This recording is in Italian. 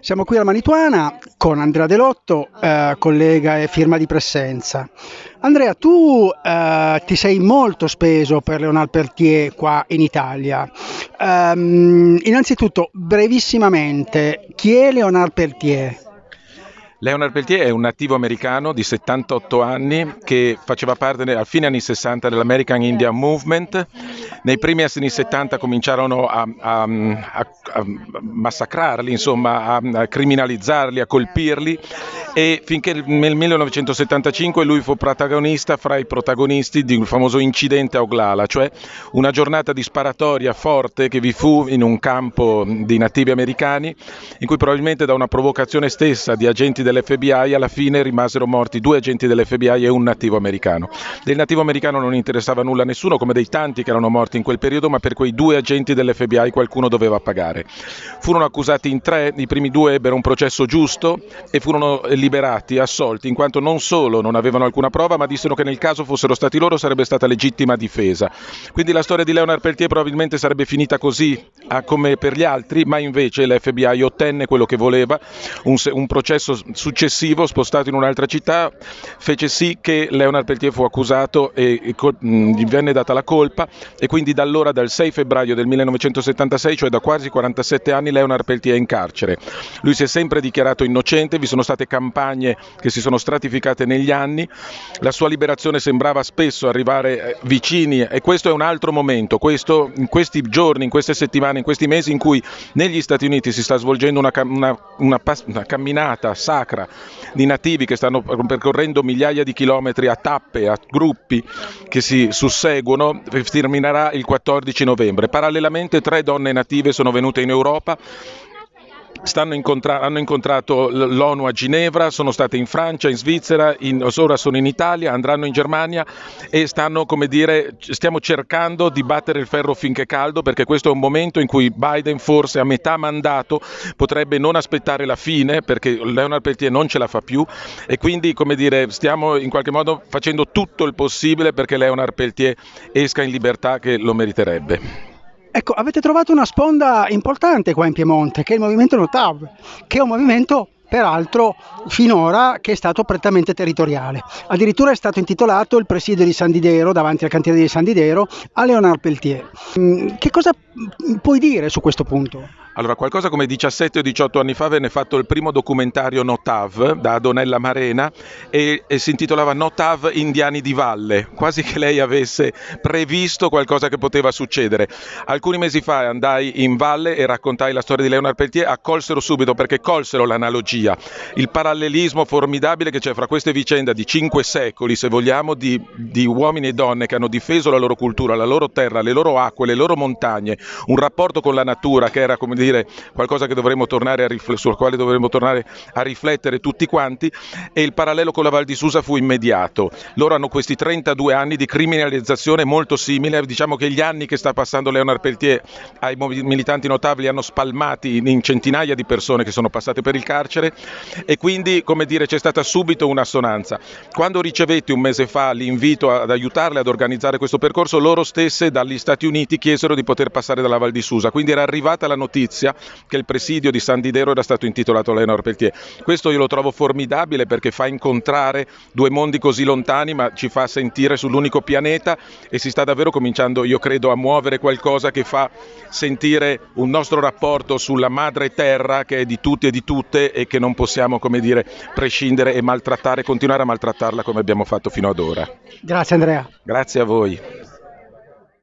Siamo qui alla Manituana con Andrea Delotto, eh, collega e firma di Presenza. Andrea, tu eh, ti sei molto speso per Leonard Peltier qua in Italia. Um, innanzitutto, brevissimamente, chi è Leonard Peltier? Leonard Peltier è un nativo americano di 78 anni che faceva parte a fine anni 60 dell'American Indian Movement. Nei primi anni 70 cominciarono a, a, a, a massacrarli, insomma, a, criminalizzarli, a colpirli e finché nel 1975 lui fu protagonista fra i protagonisti di un famoso incidente a Oglala, cioè una giornata di sparatoria forte che vi fu in un campo di nativi americani in cui probabilmente da una provocazione stessa di agenti dell'FBI alla fine rimasero morti due agenti dell'FBI e un nativo americano. Del nativo americano non interessava nulla a nessuno, come dei tanti che erano morti in quel periodo, ma per quei due agenti dell'FBI qualcuno doveva pagare. Furono accusati in tre, i primi due ebbero un processo giusto e furono liberati, assolti, in quanto non solo non avevano alcuna prova, ma dissero che nel caso fossero stati loro sarebbe stata legittima difesa. Quindi la storia di Leonard Peltier probabilmente sarebbe finita così come per gli altri, ma invece l'FBI ottenne quello che voleva, un, un processo successivo, spostato in un'altra città, fece sì che Leonard Peltier fu accusato e, e gli venne data la colpa. E quindi da allora, dal 6 febbraio del 1976, cioè da quasi 47 anni, Leonard Peltier è in carcere. Lui si è sempre dichiarato innocente, vi sono state campagne che si sono stratificate negli anni, la sua liberazione sembrava spesso arrivare eh, vicini e questo è un altro momento, questo, in questi giorni, in queste settimane, in questi mesi in cui negli Stati Uniti si sta svolgendo una, una, una, una camminata sacra sacra di nativi che stanno percorrendo migliaia di chilometri a tappe, a gruppi che si susseguono, terminerà il 14 novembre. Parallelamente tre donne native sono venute in Europa Incontra- hanno incontrato l'ONU a Ginevra, sono state in Francia, in Svizzera, in, ora sono in Italia, andranno in Germania e stanno, dire, stiamo cercando di battere il ferro finché è caldo perché questo è un momento in cui Biden forse a metà mandato potrebbe non aspettare la fine perché Leonard Peltier non ce la fa più e quindi, dire, stiamo in qualche modo facendo tutto il possibile perché Leonard Peltier esca in libertà che lo meriterebbe. Ecco, avete trovato una sponda importante qua in Piemonte, che è il movimento Notav, che è un movimento peraltro finora che è stato prettamente territoriale. Addirittura è stato intitolato il presidio di San Didero, davanti al cantiere di San Didero, a Leonard Peltier. Mm, che cosa puoi dire su questo punto? Allora, qualcosa come 17 o 18 anni fa venne fatto il primo documentario Notav da Donella Marena e, e, si intitolava Notav Indiani di Valle, quasi che lei avesse previsto qualcosa che poteva succedere. Alcuni mesi fa andai in valle e raccontai la storia di Leonard Peltier, accolsero subito perché colsero l'analogia, il parallelismo formidabile che c'è fra queste vicende di cinque secoli, se vogliamo, di, di uomini e donne che hanno difeso la loro cultura, la loro terra, le loro acque, le loro montagne, un rapporto con la natura che era come dire dire qualcosa rifle- sul quale dovremmo tornare a riflettere tutti quanti e il parallelo con la Val di Susa fu immediato. Loro hanno questi 32 anni di criminalizzazione molto simile, diciamo che gli anni che sta passando Leonard Peltier ai militanti notabili hanno spalmati in centinaia di persone che sono passate per il carcere e quindi come dire c'è stata subito un'assonanza. Quando ricevetti un mese fa l'invito ad aiutarle ad organizzare questo percorso, loro stesse dagli Stati Uniti chiesero di poter passare dalla Val di Susa, quindi era arrivata la notizia notizia che il presidio di San Didero era stato intitolato a Leonard Peltier. Questo io lo trovo formidabile perché fa incontrare due mondi così lontani ma ci fa sentire sull'unico pianeta e si sta davvero cominciando, io credo, a muovere qualcosa che fa sentire un nostro rapporto sulla madre terra che è di tutti e di tutte e che non possiamo, come dire, prescindere e maltrattare, continuare a maltrattarla come abbiamo fatto fino ad ora. Grazie Andrea. Grazie a voi.